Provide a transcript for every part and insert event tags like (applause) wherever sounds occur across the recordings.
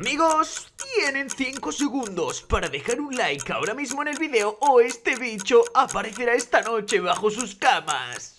Amigos, tienen 5 segundos para dejar un like ahora mismo en el video o este bicho aparecerá esta noche bajo sus camas.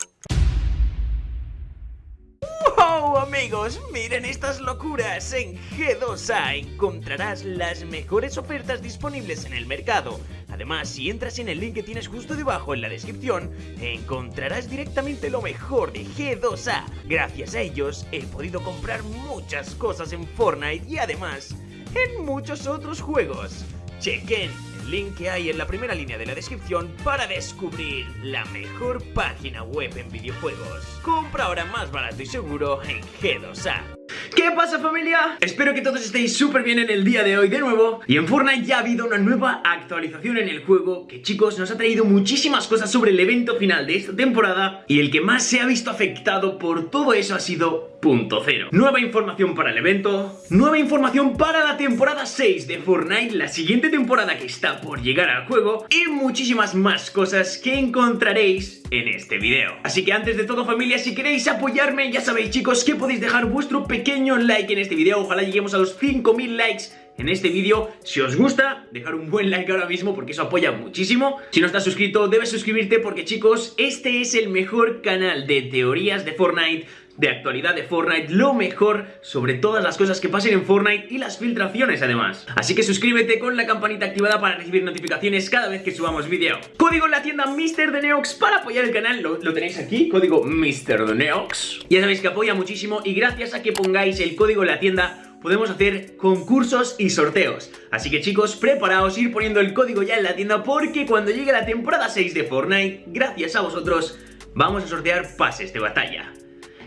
¡Wow, amigos! Miren estas locuras. En G2A encontrarás las mejores ofertas disponibles en el mercado. Además, si entras en el link que tienes justo debajo en la descripción, encontrarás directamente lo mejor de G2A. Gracias a ellos he podido comprar muchas cosas en Fortnite y además en muchos otros juegos. Chequen el link que hay en la primera línea de la descripción para descubrir la mejor página web en videojuegos. Compra ahora más barato y seguro en G2A. ¿Qué pasa familia? Espero que todos estéis súper bien en el día de hoy de nuevo Y en Fortnite ya ha habido una nueva actualización en el juego Que chicos nos ha traído muchísimas cosas sobre el evento final de esta temporada Y el que más se ha visto afectado por todo eso ha sido Punto Cero Nueva información para el evento Nueva información para la temporada 6 de Fortnite La siguiente temporada que está por llegar al juego Y muchísimas más cosas que encontraréis en este video Así que antes de todo familia si queréis apoyarme Ya sabéis chicos que podéis dejar vuestro pequeño like en este vídeo, ojalá lleguemos a los 5000 likes en este vídeo. Si os gusta, dejar un buen like ahora mismo porque eso apoya muchísimo. Si no estás suscrito, debes suscribirte porque chicos, este es el mejor canal de teorías de Fortnite de actualidad de Fortnite, lo mejor sobre todas las cosas que pasen en Fortnite y las filtraciones además. Así que suscríbete con la campanita activada para recibir notificaciones cada vez que subamos vídeo. Código en la tienda MrDeneox para apoyar el canal, lo, tenéis aquí, código MrDeneox. Ya sabéis que apoya muchísimo y gracias a que pongáis el código en la tienda podemos hacer concursos y sorteos. Así que chicos, preparaos, ir poniendo el código ya en la tienda porque cuando llegue la temporada 6 de Fortnite, gracias a vosotros, vamos a sortear pases de batalla.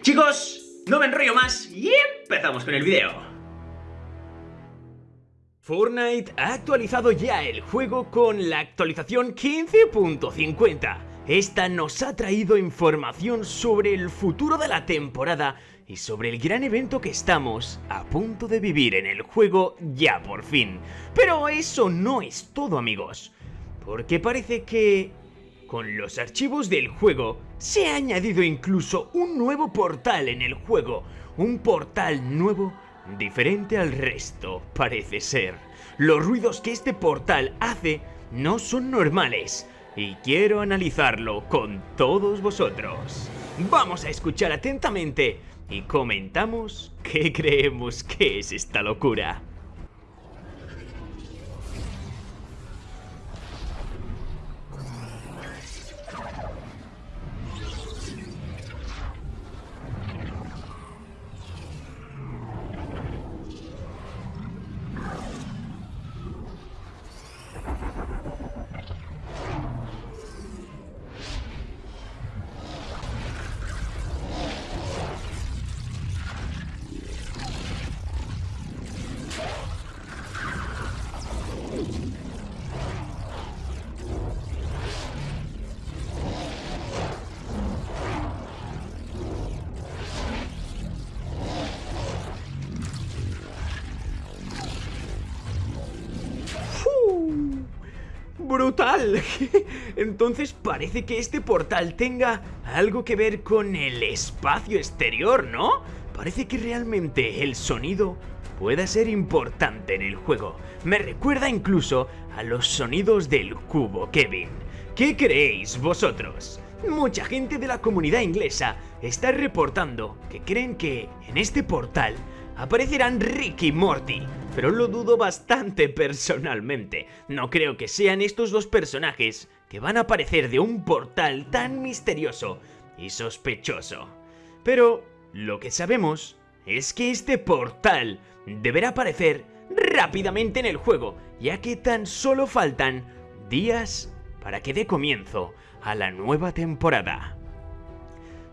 Chicos, no me enrollo más y empezamos con el video. Fortnite ha actualizado ya el juego con la actualización 15.50. Esta nos ha traído información sobre el futuro de la temporada y sobre el gran evento que estamos a punto de vivir en el juego ya por fin. Pero eso no es todo amigos, porque parece que con los archivos del juego se ha añadido incluso un nuevo portal en el juego, un portal nuevo diferente al resto, parece ser. Los ruidos que este portal hace no son normales y quiero analizarlo con todos vosotros. Vamos a escuchar atentamente y comentamos qué creemos que es esta locura. Brutal. (laughs) Entonces parece que este portal tenga algo que ver con el espacio exterior, ¿no? Parece que realmente el sonido pueda ser importante en el juego. Me recuerda incluso a los sonidos del cubo Kevin. ¿Qué creéis vosotros? Mucha gente de la comunidad inglesa está reportando que creen que en este portal aparecerán Ricky y Morty, pero lo dudo bastante personalmente. No creo que sean estos dos personajes que van a aparecer de un portal tan misterioso y sospechoso. Pero lo que sabemos es que este portal deberá aparecer rápidamente en el juego, ya que tan solo faltan días para que dé comienzo a la nueva temporada.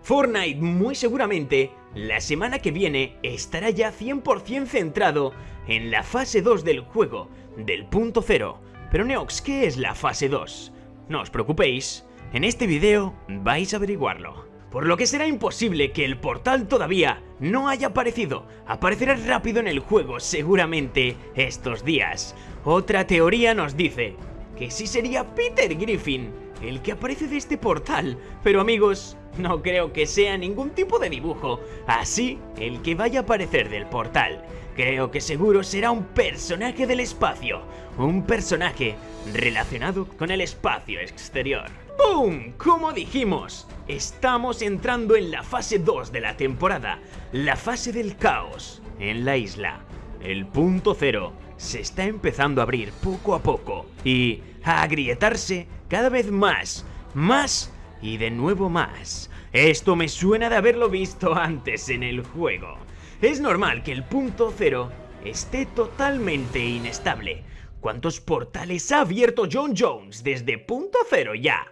Fortnite muy seguramente la semana que viene estará ya 100% centrado en la fase 2 del juego, del punto cero. Pero Neox, ¿qué es la fase 2? No os preocupéis, en este video vais a averiguarlo. Por lo que será imposible que el portal todavía no haya aparecido. Aparecerá rápido en el juego seguramente estos días. Otra teoría nos dice que sí sería Peter Griffin el que aparece de este portal. Pero amigos, no creo que sea ningún tipo de dibujo. Así, el que vaya a aparecer del portal creo que seguro será un personaje del espacio, un personaje relacionado con el espacio exterior. ¡Boom! Como dijimos, estamos entrando en la fase 2 de la temporada, la fase del caos en la isla. El punto cero se está empezando a abrir poco a poco y a agrietarse cada vez más, más y de nuevo más. Esto me suena de haberlo visto (laughs) antes en el juego. Es normal que el punto cero esté totalmente inestable. ¿Cuántos portales ha abierto John Jones desde punto cero ya?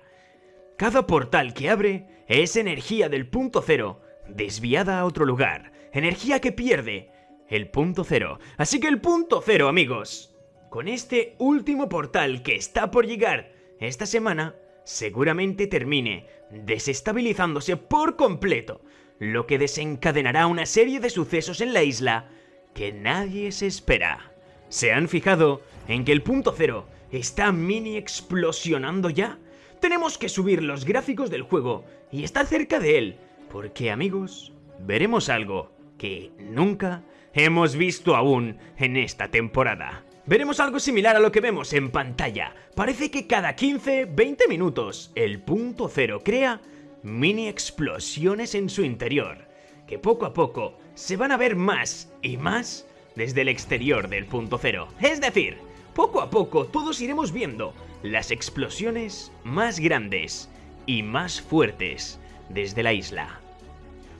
Cada portal que abre es energía del punto cero desviada a otro lugar, energía que pierde el punto cero. Así que el punto cero, amigos, con este último portal que está por llegar esta semana, seguramente termine desestabilizándose por completo lo que desencadenará una serie de sucesos en la isla que nadie se espera. ¿Se han fijado en que el punto cero está mini explosionando ya? Tenemos que subir los gráficos del juego y estar cerca de él, porque amigos, veremos algo que nunca hemos visto aún en esta temporada. Veremos algo similar a lo que vemos en pantalla. Parece que cada 15-20 minutos el punto cero crea mini explosiones en su interior, que poco a poco se van a ver más y más desde el exterior del punto cero. Es decir, poco a poco todos iremos viendo las explosiones más grandes y más fuertes desde la isla.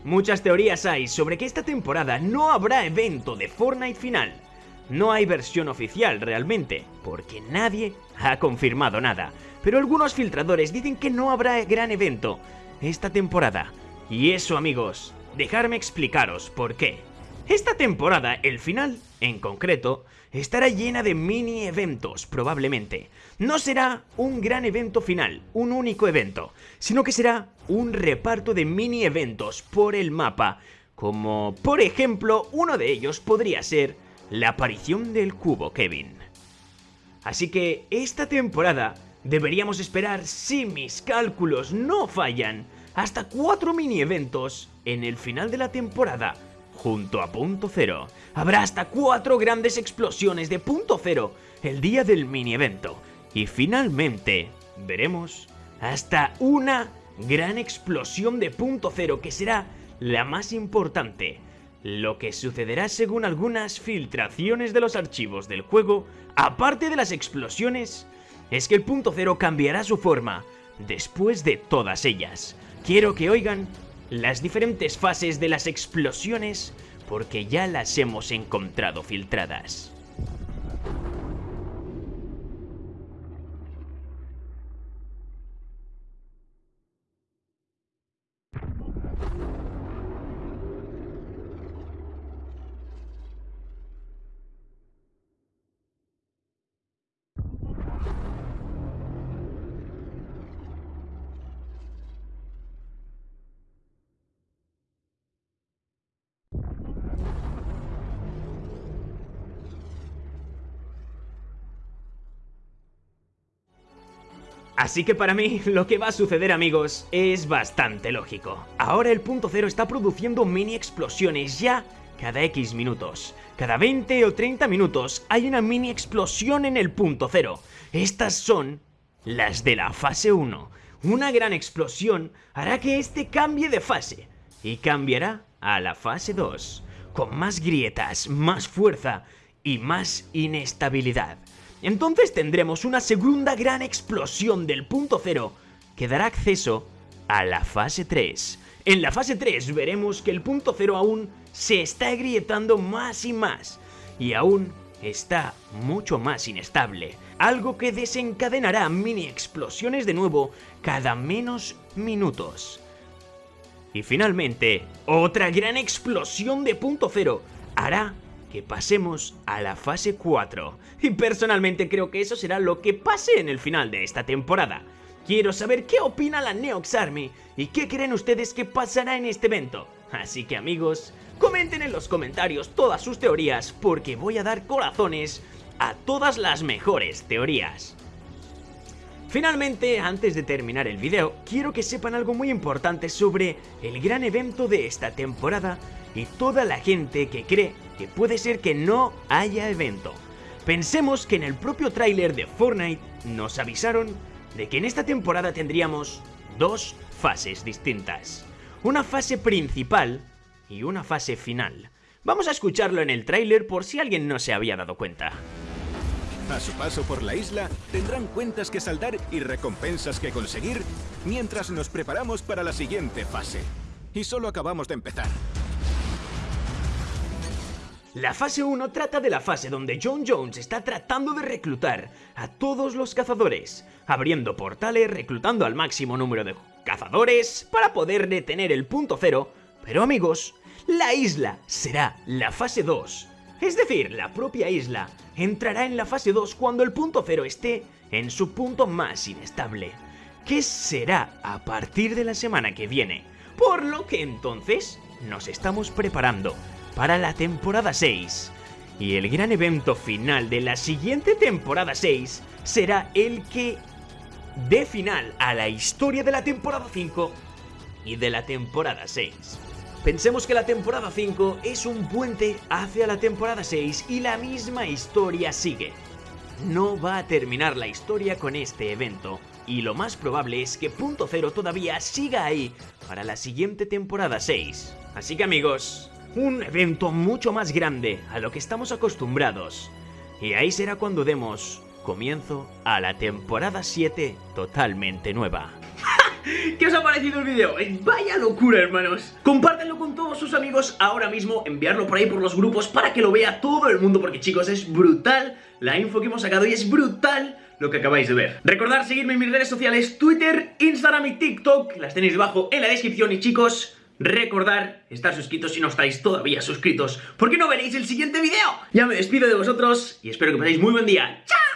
Muchas teorías hay sobre que esta temporada no habrá evento de Fortnite final. No hay versión oficial realmente, porque nadie ha confirmado nada. Pero algunos filtradores dicen que no habrá gran evento, esta temporada. Y eso amigos, dejarme explicaros por qué. Esta temporada, el final, en concreto, estará llena de mini eventos, probablemente. No será un gran evento final, un único evento, sino que será un reparto de mini eventos por el mapa, como por ejemplo uno de ellos podría ser la aparición del cubo Kevin. Así que esta temporada deberíamos esperar, si mis cálculos no fallan, hasta cuatro mini eventos en el final de la temporada, junto a Punto Cero. Habrá hasta cuatro grandes explosiones de Punto Cero el día del mini evento. Y finalmente veremos hasta una gran explosión de Punto Cero que será la más importante. Lo que sucederá según algunas filtraciones de los archivos del juego, aparte de las explosiones, es que el punto cero cambiará su forma después de todas ellas. Quiero que oigan las diferentes fases de las explosiones porque ya las hemos encontrado filtradas. Así que para mí (laughs) lo que va a suceder amigos es bastante lógico. Ahora el punto cero está produciendo mini explosiones ya cada X minutos. Cada 20 o 30 minutos hay una mini explosión en el punto cero. Estas son las de la fase 1. Una gran explosión hará que este cambie de fase y cambiará a la fase 2, con más grietas, más fuerza y más inestabilidad. Entonces tendremos una segunda gran explosión del punto cero que dará acceso a la fase 3. En la fase 3 veremos que el punto cero aún se está agrietando más y más y aún está mucho más inestable, algo que desencadenará mini explosiones de nuevo cada menos minutos. Y finalmente, otra gran explosión de punto cero hará que pasemos a la fase 4. Y personalmente creo que eso será lo que pase en el final de esta temporada. Quiero saber qué opina la Neox Army y qué creen ustedes que pasará en este evento. Así que amigos, comenten en los comentarios todas sus teorías porque voy a dar corazones a todas las mejores teorías. Finalmente, antes de terminar el video, quiero que sepan algo muy importante sobre el gran evento de esta temporada y toda la gente que cree puede ser que no haya evento. Pensemos que en el propio tráiler de Fortnite nos avisaron de que en esta temporada tendríamos dos fases distintas. Una fase principal y una fase final. Vamos a escucharlo en el tráiler por si alguien no se había dado cuenta. A su paso por la isla, tendrán cuentas que saldar y recompensas que conseguir mientras nos preparamos para la siguiente fase. Y solo acabamos de empezar. La fase 1 trata de la fase donde John Jones está tratando de reclutar a todos los cazadores, abriendo portales, reclutando al máximo número de cazadores para poder detener el punto cero, pero amigos, la isla será la fase 2. Es decir, la propia isla entrará en la fase 2 cuando el punto cero esté en su punto más inestable, que será a partir de la semana que viene, por lo que entonces nos estamos preparando para la temporada 6. Y el gran evento final de la siguiente temporada 6 será el que dé final a la historia de la temporada 5 y de la temporada 6. Pensemos que la temporada 5 es un puente hacia la temporada 6 y la misma historia sigue. No va a terminar la historia con este evento, y lo más probable es que Punto Cero todavía siga ahí para la siguiente temporada 6. Así que amigos, un evento mucho más grande a lo que estamos acostumbrados. Y ahí será cuando demos comienzo a la temporada 7 totalmente nueva. (laughs) ¿Qué os ha parecido el vídeo? Eh, vaya locura, hermanos. Compártanlo con todos sus amigos ahora mismo, enviarlo por ahí por los grupos para que lo vea todo el mundo, porque chicos, es brutal la info que hemos sacado y es brutal lo que acabáis de ver. Recordad seguirme en mis redes sociales, Twitter, Instagram y TikTok, las tenéis debajo en la descripción y chicos... Recordar estar suscritos si no estáis todavía suscritos, porque no veréis el siguiente vídeo. Ya me despido de vosotros y espero que paséis muy buen día. ¡Chao!